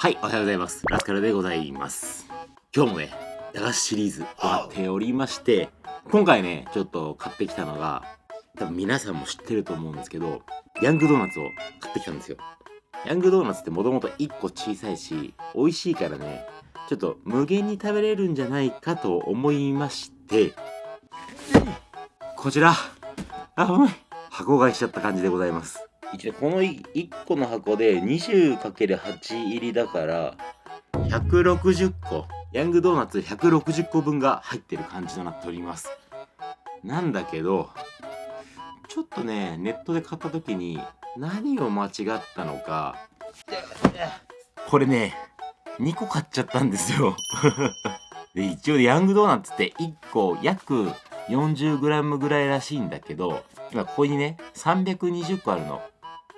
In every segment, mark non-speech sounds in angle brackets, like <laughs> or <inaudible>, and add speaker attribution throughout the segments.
Speaker 1: はい、おはようございます。ラスカルでございます。今日もね、駄菓子シリーズ終わっておりまして、今回ね、ちょっと買ってきたのが、多分皆さんも知ってると思うんですけど、ヤングドーナツを買ってきたんですよ。ヤングドーナツってもともと1個小さいし、美味しいからね、ちょっと無限に食べれるんじゃないかと思いまして、こちら、あ、うまい。箱買いしちゃった感じでございます。一応この1個の箱で 20×8 入りだから160個。ヤングドーナツ160個分が入ってる感じとなっております。なんだけどちょっとねネットで買った時に何を間違ったのかこれね2個買っちゃったんですよ。<laughs> で一応ヤングドーナツって1個約 40g ぐらいらしいんだけど今ここにね320個あるの。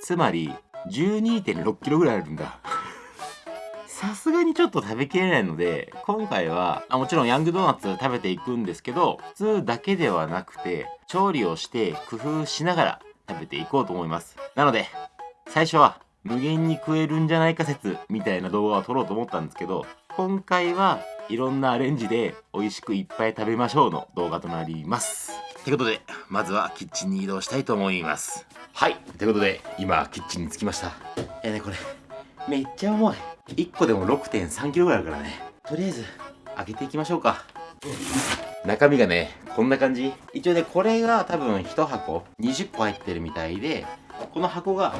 Speaker 1: つまり 12.6kg ぐらいあるんだ。<laughs> さすがにちょっと食べきれないので今回はあもちろんヤングドーナツ食べていくんですけど普通だけではなくて調理をして工夫しながら食べていこうと思います。なので最初は無限に食えるんじゃないか説みたいな動画を撮ろうと思ったんですけど今回はいろんなアレンジで美味しくいっぱい食べましょうの動画となります。ということでまずはキッチンに移動したいと思います。はい。ということで今キッチンに着きました。いやねこれめっちゃ重い。1個でも 6.3kg ぐらいあるからね。とりあえず開けていきましょうか。中身がねこんな感じ。一応ねこれが多分1箱20個入ってるみたいでこの箱が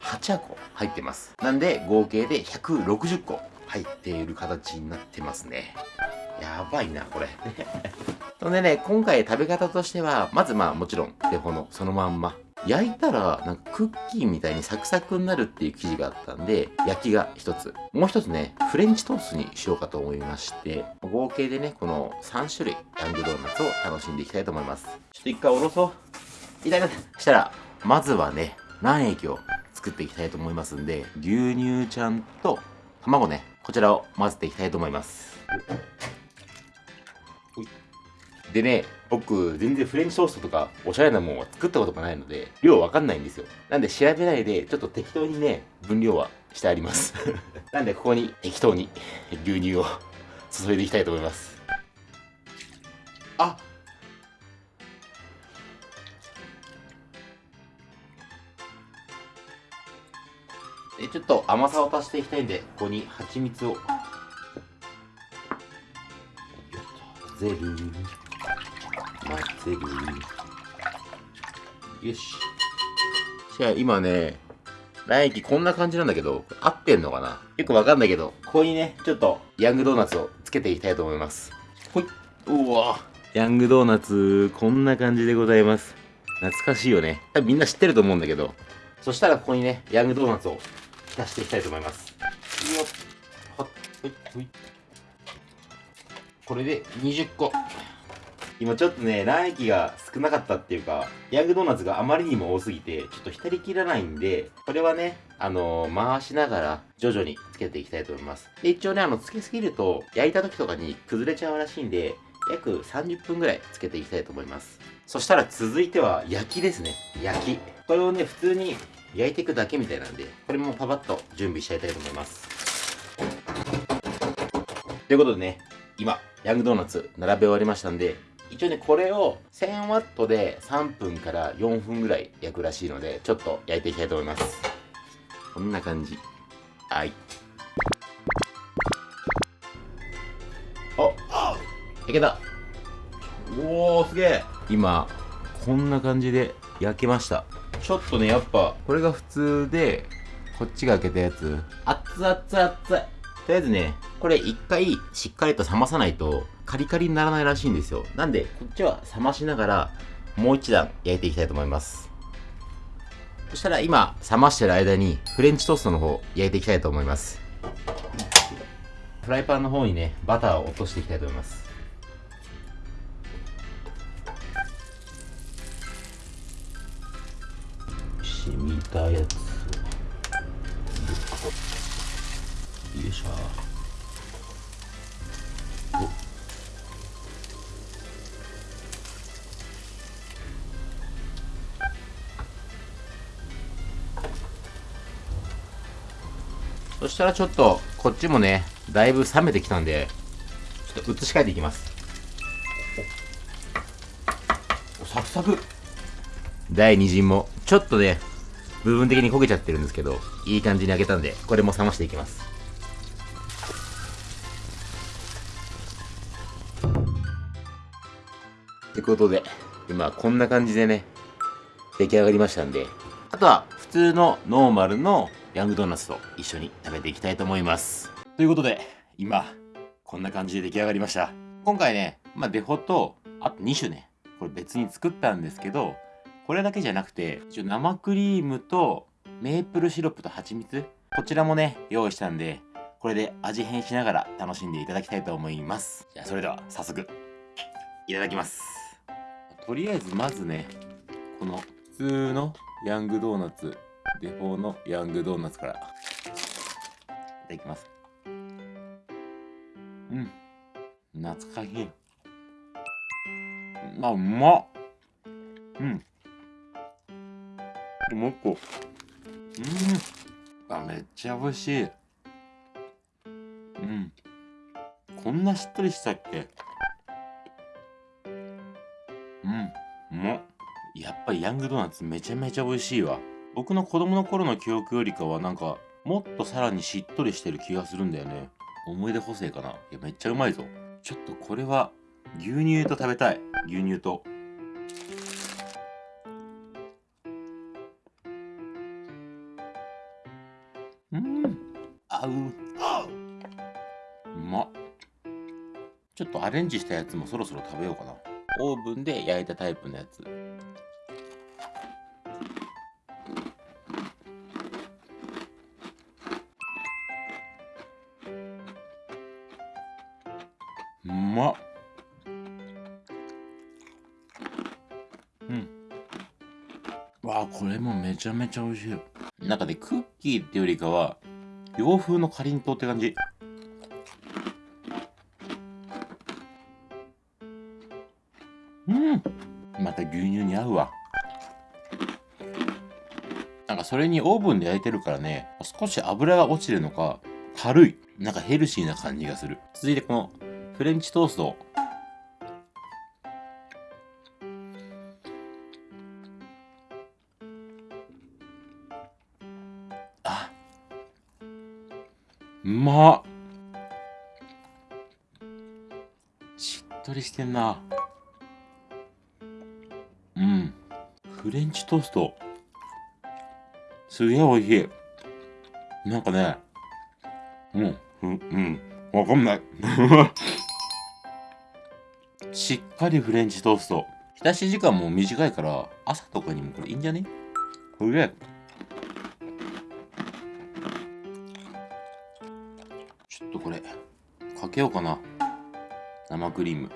Speaker 1: 8箱入ってます。なんで合計で160個入っている形になってますね。やばいなこれ。<laughs> <laughs> そんでね今回食べ方としてはまずまあもちろんデフォのそのまんま焼いたらなんかクッキーみたいにサクサクになるっていう生地があったんで焼きが一つ。もう一つねフレンチトーストにしようかと思いまして合計でねこの3種類ヤングドーナツを楽しんでいきたいと思います。ちょっと一回おろそう。いたいな。したらまずはね卵液を作っていきたいと思いますんで牛乳ちゃんと卵ねこちらを混ぜていきたいと思います。でね、僕、全然フレンチトーストとか、おしゃれなもんは作ったことがないので、量わかんないんですよ。なんで調べないで、ちょっと適当にね、分量はしてあります。<laughs> なんで、ここに適当に牛乳を注いでいきたいと思います。あでちょっと甘さを足していきたいんで、ここに蜂蜜を混ぜる。混ぜるよし。じゃあ今ね卵液こんな感じなんだけど合ってんのかな？よくわかんないけどここにねちょっとヤングドーナツをつけていきたいと思います。ほい。うわ。ヤングドーナツこんな感じでございます。懐かしいよね。多分みんな知ってると思うんだけど。そしたらここにねヤングドーナツを浸していきたいと思います。よっ。ほっ。ほい。ほい。これで20個今ちょっとね、卵液が少なかったっていうか、ヤングドーナツがあまりにも多すぎて、ちょっと浸りきらないんで、これはね、あのー、回しながら徐々につけていきたいと思います。で、一応ね、あの、つけすぎると、焼いた時とかに崩れちゃうらしいんで、約30分ぐらいつけていきたいと思います。そしたら続いては焼きですね。焼き。これをね、普通に焼いていくだけみたいなんで、これもパパッと準備しちゃいたいと思います。ということでね、今、ヤングドーナツ並べ終わりましたんで、一応ねこれを 1000W で3分から4分ぐらい焼くらしいのでちょっと焼いていきたいと思います。こんな感じ。はい。あ焼けた。おおすげえ。今こんな感じで焼けました。ちょっとねやっぱこれが普通でこっちが開けたやつ。熱々熱々。とりあえずねこれ一回しっかりと冷まさないとカリカリにならないらしいんですよ。なんで、こっちは冷ましながら、もう一段焼いていきたいと思います。そしたら今、冷ましてる間に、フレンチトーストの方、焼いていきたいと思います。フライパンの方にね、バターを落としていきたいと思います。染みたやつしたらちょっとこっちもねだいぶ冷めてきたんでちょっと移し替えていきます。おサクサク。第2陣もちょっとね部分的に焦げちゃってるんですけどいい感じに揚げたんでこれも冷ましていきます。ってことで今こんな感じでね出来上がりましたんで。あとは普通のノーマルのヤングドーナツと一緒に食べていきたいと思います。ということで今こんな感じで出来上がりました。今回ねまあデフォとあと2種ねこれ別に作ったんですけどこれだけじゃなくて一応生クリームとメープルシロップと蜂蜜こちらもね用意したんでこれで味変しながら楽しんでいただきたいと思います。じゃあそれでは早速いただきます。とりあえずまずねこの普通のヤングドーナツデフォーのヤングドーナツから。いただきます。うん。懐かしい。あうまっ。うん。もう一個。うん。あめっちゃ美味しい。うん。こんなしっとりしたっけ。うん。うまっ。やっぱりヤングドーナツめちゃめちゃ美味しいわ。僕の子供の頃の記憶よりかはなんかもっとさらにしっとりしてる気がするんだよね。思い出補正かな。いやめっちゃうまいぞ。ちょっとこれは牛乳と食べたい。牛乳と。うん。合う。うまっ。ちょっとアレンジしたやつもそろそろ食べようかな。オーブンで焼いたタイプのやつ。ま。っうん。わあこれもめちゃめちゃ美味しい。なんかねクッキーっていうよりかは洋風のかりんとうって感じ。うん。また牛乳に合うわ。なんかそれにオーブンで焼いてるからね少し油が落ちてるのか軽い。なんかヘルシーな感じがする。続いてこのフレンチトースト。あうまっ。しっとりしてんな。うん。フレンチトースト。すげえ美味しい。なんかねうんうんうん。わかんない。しっかりフレンチトースト。浸し時間も短いから朝とかにもこれいいんじゃね？これちょっとこれかけようかな。生クリーム。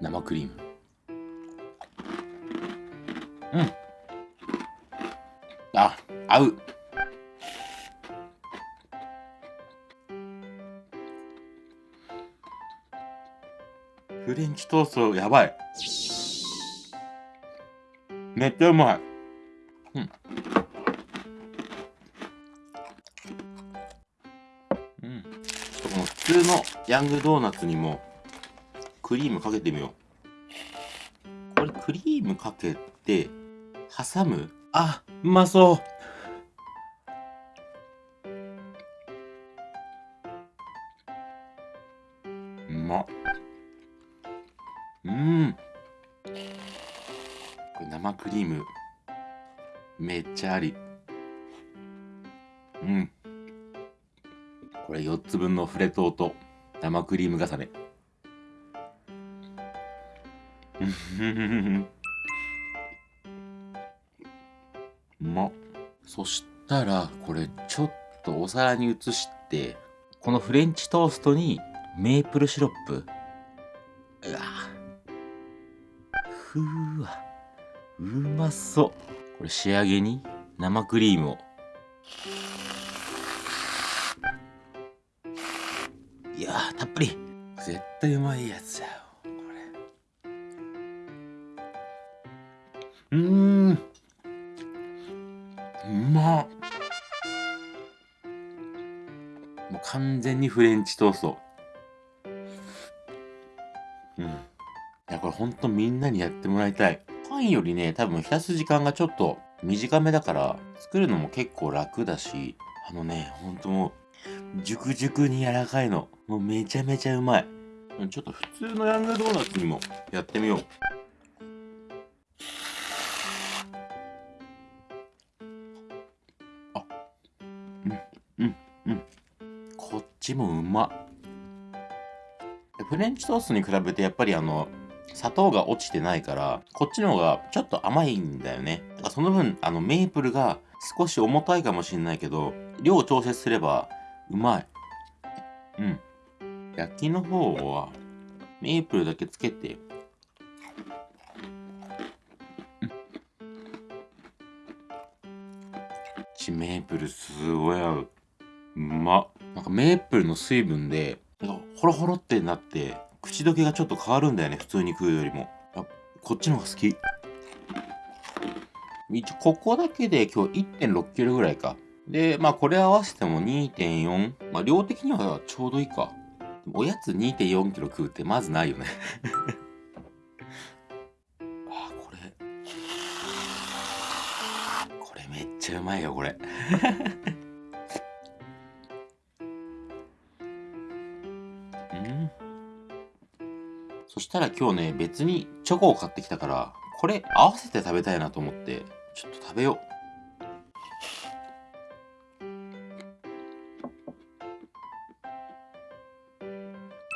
Speaker 1: 生クリーム。チトーストやばい。めっちゃうまい。うん。うん。この普通のヤングドーナツにもクリームかけてみよう。これクリームかけて挟む？あうまそううクリーム。めっちゃあり。うん。これ4つ分のフレトーと生クリーム重ね。うまっ。そしたらこれちょっとお皿に移してこのフレンチトーストにメープルシロップ。うわ。ふうわ。うまそう。これ仕上げに生クリームを。いやたっぷり。絶対うまいやつだよこれ。うん。うまっ。もう完全にフレンチトースト。うん。いやこれほんとみんなにやってもらいたい。パンよりね多分浸す時間がちょっと短めだから作るのも結構楽だしあのねほんともう熟熟に柔らかいの。もうめちゃめちゃうまい。ちょっと普通のヤングドーナツにもやってみよう。あうんうんうん。こっちもうま。フレンチトーストに比べてやっぱりあの砂糖が落ちてないからこっちの方がちょっと甘いんだよね。だからその分あのメープルが少し重たいかもしれないけど量を調節すればうまい。うん。焼きの方はメープルだけつけて。ちメープルすごい合う。うまなんかメープルの水分でなんかホロホロってなって口どけがちょっと変わるんだよね普通に食うよりも。あこっちの方が好き。一応ここだけで今日1 6キロぐらいか。でまあこれ合わせても2.4まあ量的にはちょうどいいか。おやつ2.4キロ食うってまずないよね。<laughs> あこれ。これめっちゃうまいよこれ。そしたら今日ね別にチョコを買ってきたからこれ合わせて食べたいなと思ってちょっと食べよう。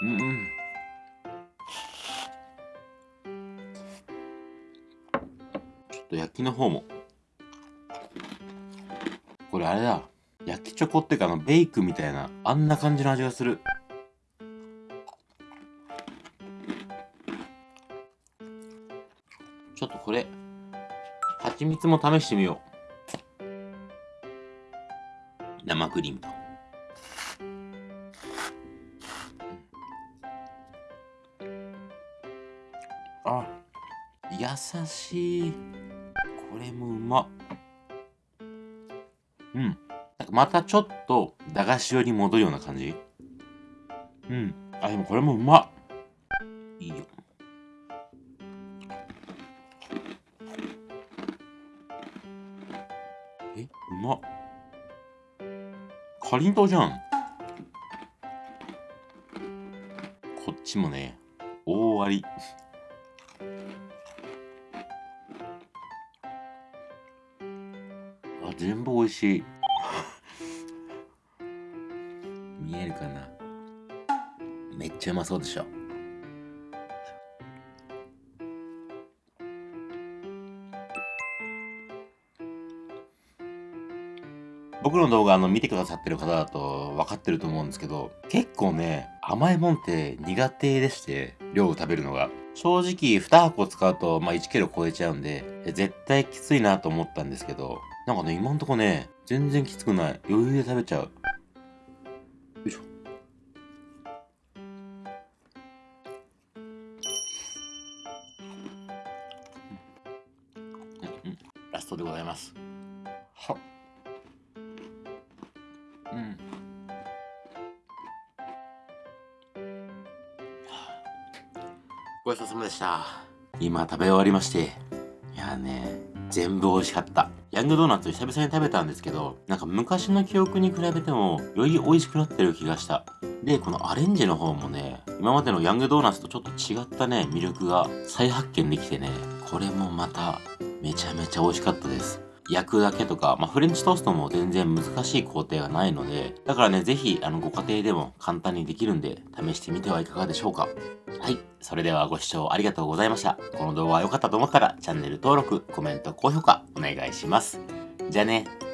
Speaker 1: うんちょっと焼きの方も。これあれだ。焼きチョコっていうかあのベイクみたいなあんな感じの味がする。ちょっとこれ蜂蜜も試してみよう。生クリームと。あ。優しい。これもうまっ。うん。なんかまたちょっと駄菓子寄りに戻るような感じ？うん。あでもこれもうまっ。いいようまっ。かりんとうじゃん。こっちもね大割り。あ全部美味しい。見えるかな？めっちゃうまそうでしょ。僕の動画あの見てくださってる方だと分かってると思うんですけど結構ね甘いもんって苦手でして量を食べるのが。正直2箱使うと、まあ、1キロ超えちゃうんで絶対きついなと思ったんですけどなんかね今んとこね全然きつくない。余裕で食べちゃう。よいしょ。ラストでございます。うん。ごちそうさまでした。今食べ終わりまして。いやね全部美味しかった。ヤングドーナツ久々に食べたんですけどなんか昔の記憶に比べてもより美味しくなってる気がした。でこのアレンジの方もね今までのヤングドーナツとちょっと違ったね魅力が再発見できてねこれもまためちゃめちゃ美味しかったです。焼くだけとか、まあ、フレンチトーストも全然難しい工程がないので、だからね、ぜひ、あの、ご家庭でも簡単にできるんで、試してみてはいかがでしょうか。はい。それではご視聴ありがとうございました。この動画が良かったと思ったら、チャンネル登録、コメント、高評価、お願いします。じゃあね。